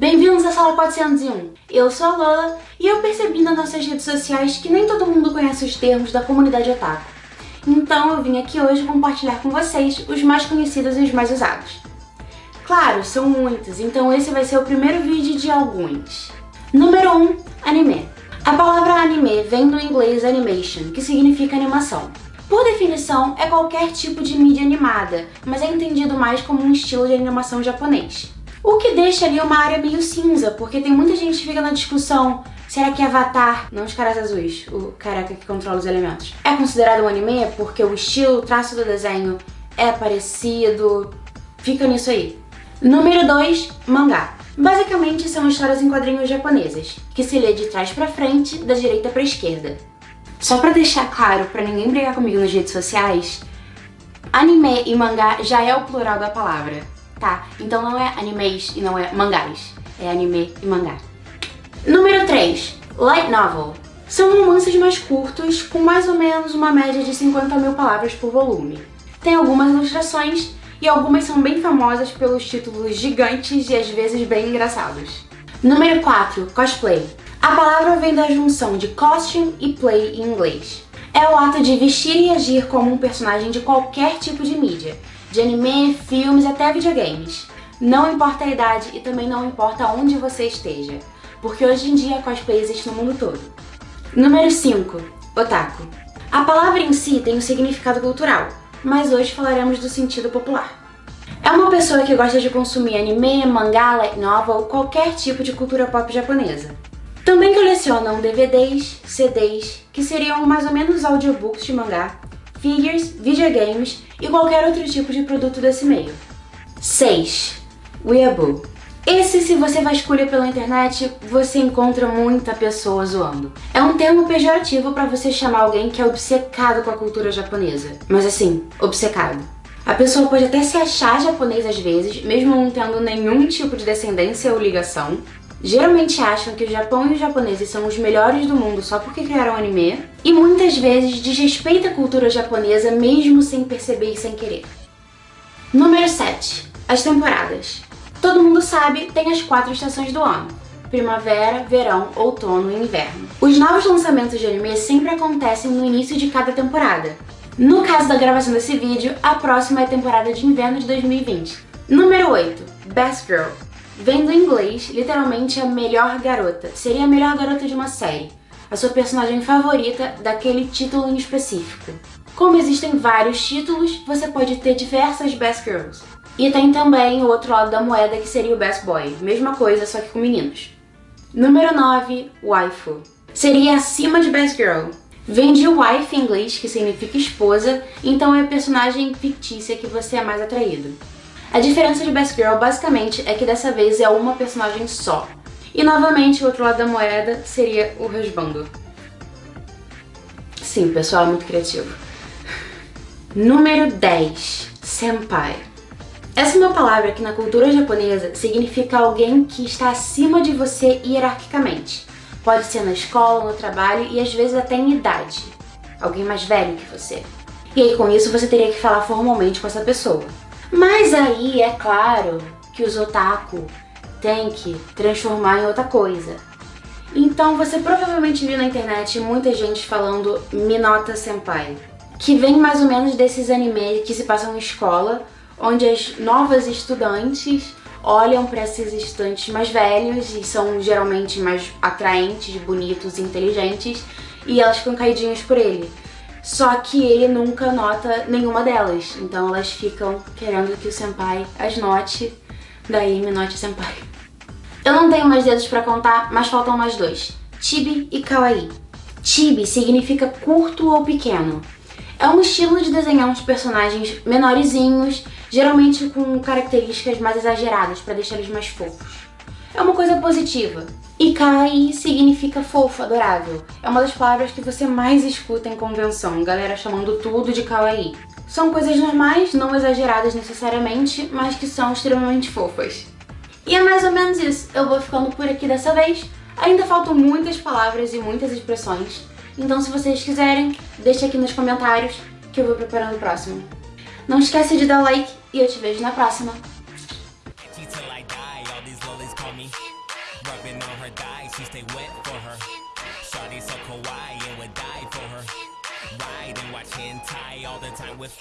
Bem-vindos à sala 401. Eu sou a Lola e eu percebi nas nossas redes sociais que nem todo mundo conhece os termos da comunidade otaku. Então eu vim aqui hoje compartilhar com vocês os mais conhecidos e os mais usados. Claro, são muitos, então esse vai ser o primeiro vídeo de alguns. Número 1. Anime. A palavra anime vem do inglês animation, que significa animação. Por definição, é qualquer tipo de mídia animada, mas é entendido mais como um estilo de animação japonês. O que deixa ali uma área meio cinza, porque tem muita gente que fica na discussão Será que Avatar, não os caras azuis, o careca que controla os elementos, é considerado um anime porque o estilo, o traço do desenho é parecido? Fica nisso aí. Número 2, mangá. Basicamente são histórias em quadrinhos japonesas, que se lê de trás pra frente, da direita pra esquerda. Só pra deixar claro, pra ninguém brigar comigo nas redes sociais, anime e mangá já é o plural da palavra tá? Então não é animes e não é mangás, é anime e mangá. Número 3. Light Novel. São romances mais curtos, com mais ou menos uma média de 50 mil palavras por volume. Tem algumas ilustrações e algumas são bem famosas pelos títulos gigantes e às vezes bem engraçados. Número 4. Cosplay. A palavra vem da junção de costume e play em inglês. É o ato de vestir e agir como um personagem de qualquer tipo de mídia, de anime, filmes até videogames. Não importa a idade e também não importa onde você esteja, porque hoje em dia cosplay existe no mundo todo. Número 5. Otaku. A palavra em si tem um significado cultural, mas hoje falaremos do sentido popular. É uma pessoa que gosta de consumir anime, mangá, light novel ou qualquer tipo de cultura pop japonesa. Também colecionam DVDs, CDs, que seriam mais ou menos audiobooks de mangá, figures, videogames e qualquer outro tipo de produto desse meio. 6. Weeaboo. Esse, se você vasculha pela internet, você encontra muita pessoa zoando. É um termo pejorativo para você chamar alguém que é obcecado com a cultura japonesa. Mas assim, obcecado. A pessoa pode até se achar japonês às vezes, mesmo não tendo nenhum tipo de descendência ou ligação, geralmente acham que o Japão e os japoneses são os melhores do mundo só porque criaram anime, e muitas vezes desrespeita a cultura japonesa mesmo sem perceber e sem querer. Número 7. As temporadas. Todo mundo sabe, tem as quatro estações do ano. Primavera, verão, outono e inverno. Os novos lançamentos de anime sempre acontecem no início de cada temporada. No caso da gravação desse vídeo, a próxima é a temporada de inverno de 2020. Número 8. Best Girl. Vem do inglês, literalmente a melhor garota. Seria a melhor garota de uma série. A sua personagem favorita daquele título em específico. Como existem vários títulos, você pode ter diversas Best Girls. E tem também o outro lado da moeda que seria o Best Boy. Mesma coisa, só que com meninos. Número 9. Waifu. Seria acima de Best Girl. Vem de wife em inglês, que significa esposa, então é a personagem fictícia que você é mais atraído. A diferença de Best Girl basicamente é que dessa vez é uma personagem só. E novamente o outro lado da moeda seria o resbando. Sim, pessoal, é muito criativo. Número 10. Senpai. Essa é uma palavra que na cultura japonesa significa alguém que está acima de você hierarquicamente. Pode ser na escola, no trabalho e às vezes até em idade. Alguém mais velho que você. E aí com isso você teria que falar formalmente com essa pessoa. Mas aí é claro que os otaku têm que transformar em outra coisa. Então você provavelmente viu na internet muita gente falando Minota Senpai, que vem mais ou menos desses animes que se passam em escola, onde as novas estudantes olham para esses estudantes mais velhos e são geralmente mais atraentes, bonitos e inteligentes, e elas ficam caidinhas por ele. Só que ele nunca nota nenhuma delas, então elas ficam querendo que o senpai as note, daí me note o senpai. Eu não tenho mais dedos pra contar, mas faltam mais dois, Chibi e Kawaii. Chibi significa curto ou pequeno. É um estilo de desenhar uns personagens menorzinhos, geralmente com características mais exageradas para deixar eles mais fofos. É uma coisa positiva, e kawaii significa fofo, adorável. É uma das palavras que você mais escuta em convenção, galera chamando tudo de kawaii. São coisas normais, não exageradas necessariamente, mas que são extremamente fofas. E é mais ou menos isso. Eu vou ficando por aqui dessa vez. Ainda faltam muitas palavras e muitas expressões, então se vocês quiserem, deixe aqui nos comentários que eu vou preparando o próximo. Não esquece de dar like e eu te vejo na próxima. Me. Rubbing on her thighs, she stay wet for her. Shawty so kawaii and would die for her. Ride and watch hentai all the time with